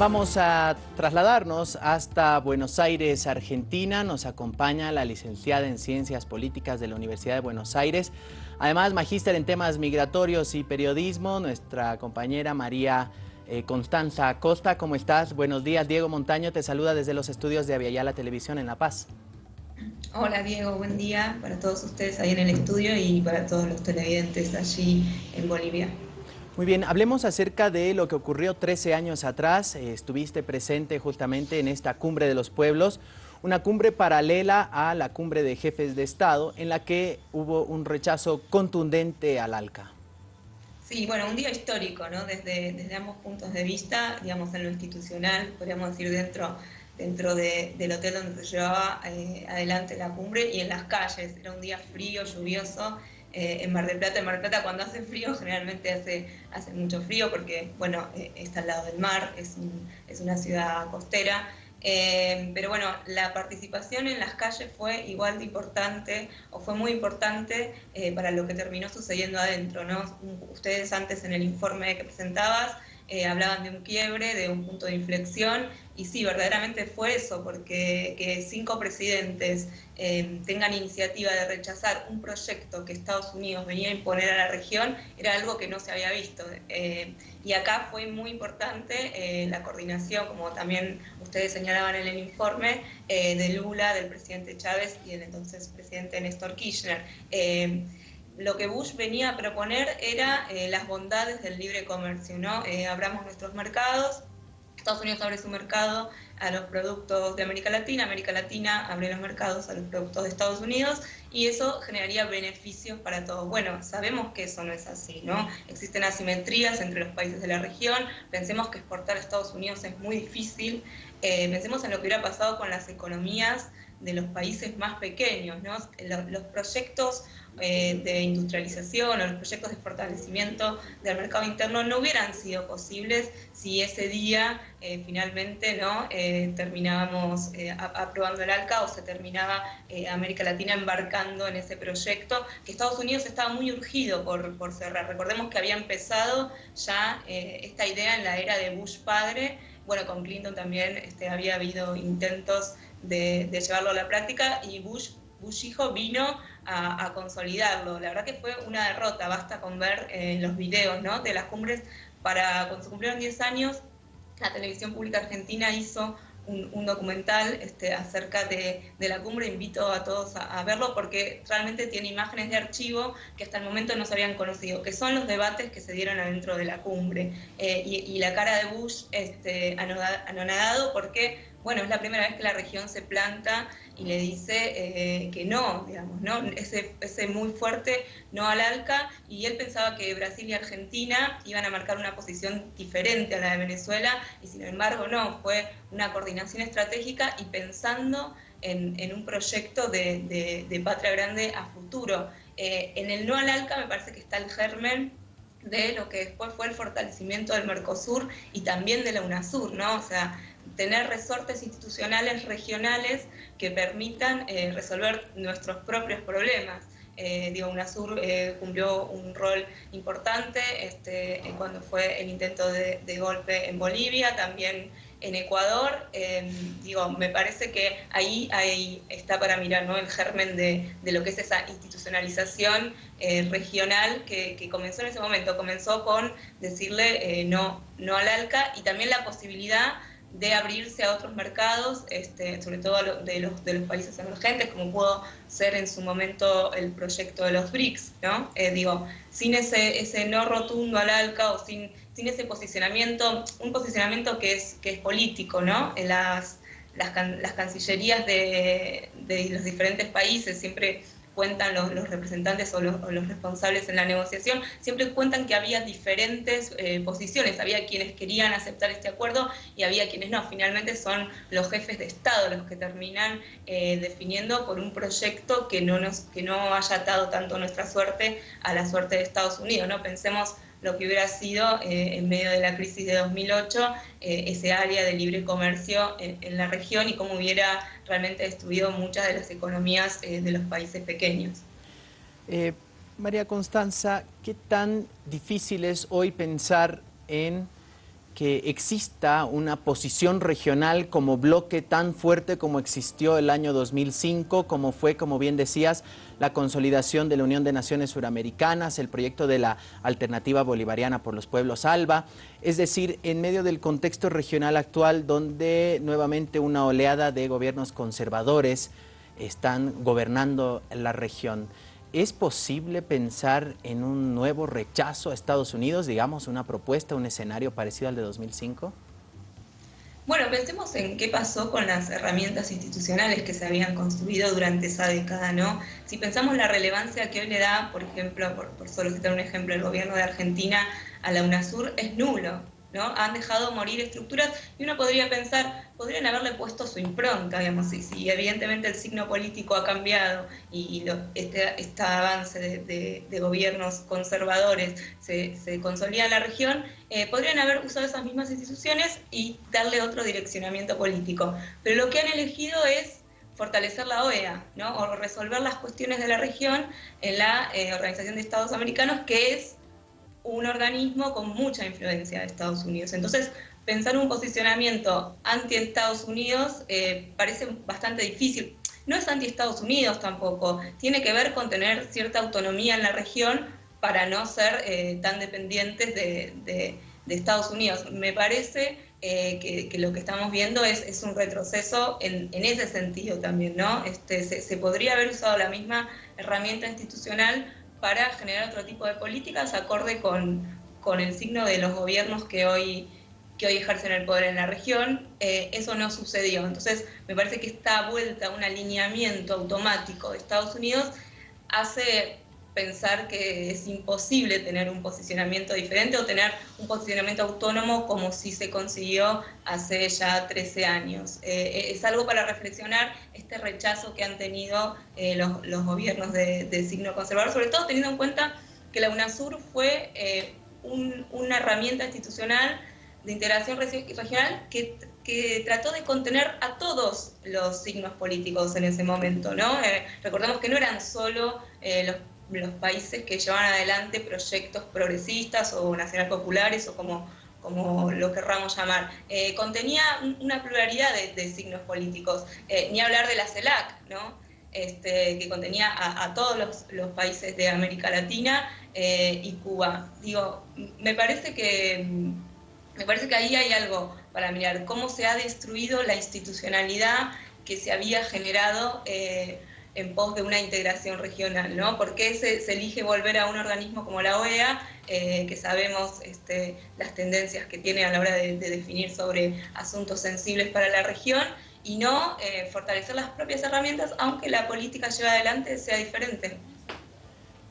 Vamos a trasladarnos hasta Buenos Aires, Argentina. Nos acompaña la licenciada en Ciencias Políticas de la Universidad de Buenos Aires. Además, magíster en temas migratorios y periodismo, nuestra compañera María eh, Constanza Acosta. ¿Cómo estás? Buenos días. Diego Montaño te saluda desde los estudios de Aviala Televisión en La Paz. Hola Diego, buen día para todos ustedes ahí en el estudio y para todos los televidentes allí en Bolivia. Muy bien, hablemos acerca de lo que ocurrió 13 años atrás. Eh, estuviste presente justamente en esta cumbre de los pueblos, una cumbre paralela a la cumbre de jefes de Estado, en la que hubo un rechazo contundente al ALCA. Sí, bueno, un día histórico, ¿no? Desde, desde ambos puntos de vista, digamos, en lo institucional, podríamos decir dentro, dentro del hotel donde se llevaba eh, adelante la cumbre y en las calles. Era un día frío, lluvioso, eh, en Mar del Plata. En Mar del Plata cuando hace frío generalmente hace, hace mucho frío porque, bueno, eh, está al lado del mar, es, es una ciudad costera. Eh, pero bueno, la participación en las calles fue igual de importante o fue muy importante para lo que terminó sucediendo adentro. ¿no? Ustedes antes en el informe que presentabas eh, hablaban de un quiebre, de un punto de inflexión, y sí, verdaderamente fue eso, porque que cinco presidentes eh, tengan iniciativa de rechazar un proyecto que Estados Unidos venía a imponer a la región era algo que no se había visto. Eh, y acá fue muy importante la coordinación, como también ustedes señalaban en el informe, de Lula, del presidente Chávez y del entonces presidente Néstor Kirchner lo que Bush venía a proponer era eh, las bondades del libre comercio, ¿no? Eh, abramos nuestros mercados, Estados Unidos abre su mercado a los productos de América Latina, América Latina abre los mercados a los productos de Estados Unidos y eso generaría beneficios para todos. Bueno, sabemos que eso no es así, ¿no? Existen asimetrías entre los países de la región, pensemos que exportar a Estados Unidos es muy difícil, eh, pensemos en lo que hubiera pasado con las economías de los países más pequeños. Los, proyectos eh, de industrialización o los proyectos de fortalecimiento del mercado interno no hubieran sido posibles si ese día eh, finalmente eh, terminábamos aprobando el ALCA o se terminaba América Latina embarcando en ese proyecto, que Estados Unidos estaba muy urgido por, por cerrar. Recordemos que había empezado ya esta idea en la era de Bush padre, bueno, con Clinton también este, había habido intentos de, llevarlo a la práctica y Bush, Bush hijo vino a, consolidarlo. La verdad que fue una derrota, basta con ver eh, los videos ¿no? de las cumbres. Para, cuando se cumplieron 10 años, la televisión pública argentina hizo un, documental este, acerca de, la cumbre, invito a todos a, verlo porque realmente tiene imágenes de archivo que hasta el momento no se habían conocido, que son los debates que se dieron adentro de la cumbre. Eh, y, la cara de Bush este, anonadado porque bueno, es la primera vez que la región se planta y le dice eh, que no, digamos, ¿no? Ese, ese muy fuerte no al ALCA, y él pensaba que Brasil y Argentina iban a marcar una posición diferente a la de Venezuela, y sin embargo no, fue una coordinación estratégica y pensando en, un proyecto de, patria grande a futuro. Eh, en el no al ALCA me parece que está el germen de lo que después fue el fortalecimiento del Mercosur y también de la UNASUR, ¿no? O sea, tener resortes institucionales regionales que permitan eh, resolver nuestros propios problemas. Eh, UNASUR eh, cumplió un rol importante este, cuando fue el intento de, golpe en Bolivia, también en Ecuador. digo, me parece que ahí, ahí está para mirar ¿no? el germen de, lo que es esa institucionalización regional que, que, comenzó en ese momento. Comenzó con decirle no, no al ALCA y también la posibilidad de abrirse a otros mercados, este, sobre todo de los, de los países emergentes, como pudo ser en su momento el proyecto de los BRICS, ¿no? Eh, digo, sin ese, ese no rotundo al ALCA o sin, sin ese posicionamiento, un posicionamiento que es, que es político, ¿no? En las, las, cancillerías de, de los diferentes países siempre cuentan los, representantes o los, responsables en la negociación, siempre cuentan que había diferentes eh, posiciones, había quienes querían aceptar este acuerdo y había quienes no. Finalmente son los jefes de Estado los que terminan eh, definiendo por un proyecto que no, nos, que no haya atado tanto nuestra suerte a la suerte de Estados Unidos. ¿no? Pensemos lo que hubiera sido eh, en medio de la crisis de 2008 ese área de libre comercio en, la región y cómo hubiera realmente destruido muchas de las economías eh, de los países pequeños. Eh, María Constanza, ¿qué tan difícil es hoy pensar en que exista una posición regional como bloque tan fuerte como existió el año 2005, como fue, como bien decías, la consolidación de la Unión de Naciones Suramericanas, el proyecto de la Alternativa Bolivariana por los Pueblos ALBA, es decir, en medio del contexto regional actual donde nuevamente una oleada de gobiernos conservadores están gobernando la región. ¿Es posible pensar en un nuevo rechazo a Estados Unidos, digamos, una propuesta, un escenario parecido al de 2005? Bueno, pensemos en qué pasó con las herramientas institucionales que se habían construido durante esa década, ¿no? Si pensamos la relevancia que hoy le da, por ejemplo, por, por solo citar un ejemplo, el gobierno de Argentina a la UNASUR, es nulo. ¿No? Han dejado morir estructuras y uno podría pensar, podrían haberle puesto su impronta, digamos, si, si evidentemente el signo político ha cambiado y, este, este, avance de, gobiernos conservadores se, consolida en la región, eh, podrían haber usado esas mismas instituciones y darle otro direccionamiento político. Pero lo que han elegido es fortalecer la OEA, ¿no? o resolver las cuestiones de la región en la eh, Organización de Estados Americanos, que es un organismo con mucha influencia de Estados Unidos. Entonces, pensar un posicionamiento anti-Estados Unidos eh, parece bastante difícil. No es anti-Estados Unidos tampoco, tiene que ver con tener cierta autonomía en la región para no ser eh, tan dependientes de, Estados Unidos. Me parece eh, que, lo que estamos viendo es, un retroceso en, ese sentido también, ¿no? Este, se podría haber usado la misma herramienta institucional para generar otro tipo de políticas acorde con, con el signo de los gobiernos que hoy, que hoy ejercen el poder en la región. Eh, eso no sucedió. Entonces, me parece que esta vuelta a un alineamiento automático de Estados Unidos hace pensar que es imposible tener un posicionamiento diferente o tener un posicionamiento autónomo como si se consiguió hace ya 13 años. Eh, es algo para reflexionar este rechazo que han tenido eh, los, gobiernos de, signo conservador, sobre todo teniendo en cuenta que la UNASUR fue eh, una herramienta institucional de integración regional que, que, trató de contener a todos los signos políticos en ese momento. ¿no? recordemos que no eran solo los los países que llevan adelante proyectos progresistas o nacional populares o como, como lo querramos llamar. Eh, contenía una pluralidad de, signos políticos, eh, ni hablar de la CELAC, ¿no? Este, que contenía a, todos los, países de América Latina eh, y Cuba. Digo, me parece que me parece que ahí hay algo para mirar, cómo se ha destruido la institucionalidad que se había generado en pos de una integración regional, ¿no? ¿Por qué se, elige volver a un organismo como la OEA, eh, que sabemos este, las tendencias que tiene a la hora de, definir sobre asuntos sensibles para la región, y no eh, fortalecer las propias herramientas, aunque la política lleva adelante sea diferente?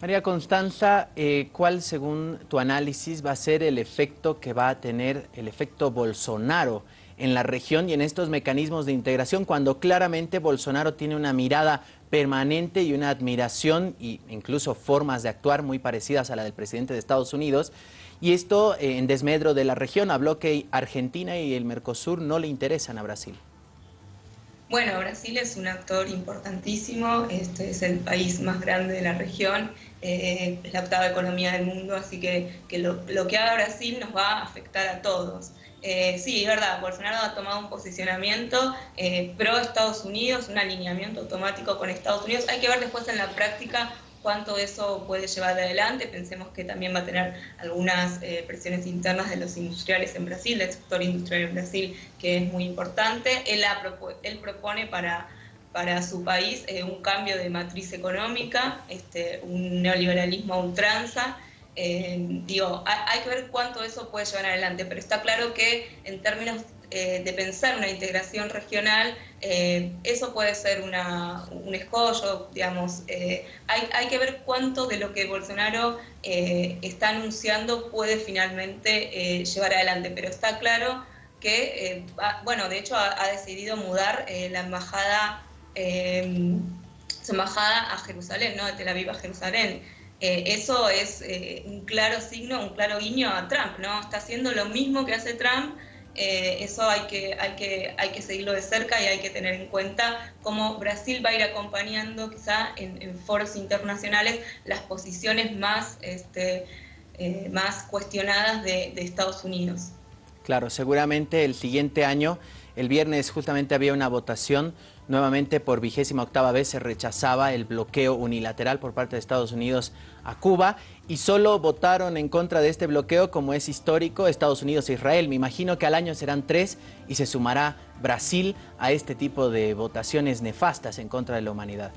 María Constanza, eh, ¿cuál según tu análisis va a ser el efecto que va a tener el efecto Bolsonaro en la región y en estos mecanismos de integración cuando claramente Bolsonaro tiene una mirada permanente y una admiración e incluso formas de actuar muy parecidas a la del presidente de Estados Unidos. Y esto eh, en desmedro de la región, habló que Argentina y el Mercosur no le interesan a Brasil. Bueno, Brasil es un actor importantísimo, este es el país más grande de la región, eh, es la octava economía del mundo, así que, lo, lo, que haga Brasil nos va a afectar a todos. Eh, sí, es verdad, Bolsonaro ha tomado un posicionamiento eh, pro Estados Unidos, un alineamiento automático con Estados Unidos. Hay que ver después en la práctica cuánto eso puede llevar adelante. Pensemos que también va a tener algunas eh, presiones internas de los industriales en Brasil, del sector industrial en Brasil, que es muy importante. Él, propone para, para su país un cambio de matriz económica, este, un neoliberalismo a ultranza. Eh, digo, hay, que ver cuánto eso puede llevar adelante, pero está claro que en términos eh, de pensar una integración regional, eh, eso puede ser un escollo, digamos. Hay, que ver cuánto de lo que Bolsonaro está anunciando puede finalmente llevar adelante, pero está claro que, bueno, de hecho ha, decidido mudar la embajada, su embajada a Jerusalén, ¿no? De Tel Aviv a Jerusalén. Eh, eso es eh, un claro signo, un claro guiño a Trump, ¿no? Está haciendo lo mismo que hace Trump, eh, eso hay que, hay, que, hay que seguirlo de cerca y hay que tener en cuenta cómo Brasil va a ir acompañando quizá en, foros internacionales las posiciones más, este, más cuestionadas de, Estados Unidos. Claro, seguramente el siguiente año, el viernes justamente había una votación, nuevamente por vigésima octava vez se rechazaba el bloqueo unilateral por parte de Estados Unidos a Cuba y solo votaron en contra de este bloqueo como es histórico Estados Unidos e Israel. Me imagino que al año serán tres y se sumará Brasil a este tipo de votaciones nefastas en contra de la humanidad.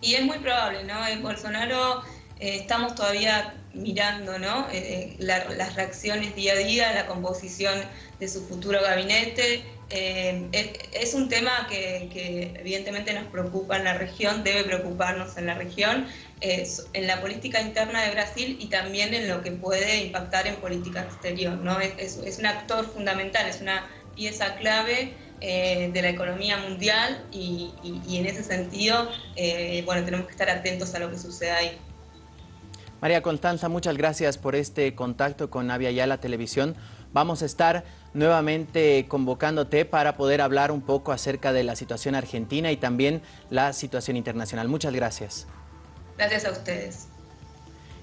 Y es muy probable, ¿no? Bolsonaro eh, estamos todavía mirando ¿no? Eh, eh, las reacciones día a día, la composición de su futuro gabinete. es, un tema que, evidentemente nos preocupa en la región, debe preocuparnos en la región, en la política interna de Brasil y también en lo que puede impactar en política exterior. ¿no? Es, un actor fundamental, es una pieza clave de la economía mundial y, en ese sentido, bueno, tenemos que estar atentos a lo que sucede ahí. María Constanza, muchas gracias por este contacto con Avia Yala Televisión. Vamos a estar nuevamente convocándote para poder hablar un poco acerca de la situación argentina y también la situación internacional. Muchas gracias. Gracias a ustedes.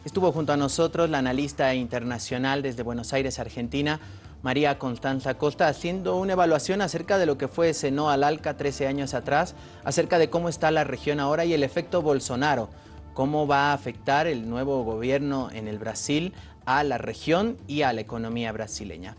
Estuvo junto a nosotros la analista internacional desde Buenos Aires, Argentina, María Constanza Costa, haciendo una evaluación acerca de lo que fue Seno al Alca 13 años atrás, acerca de cómo está la región ahora y el efecto Bolsonaro cómo va a afectar el nuevo gobierno en el Brasil a la región y a la economía brasileña.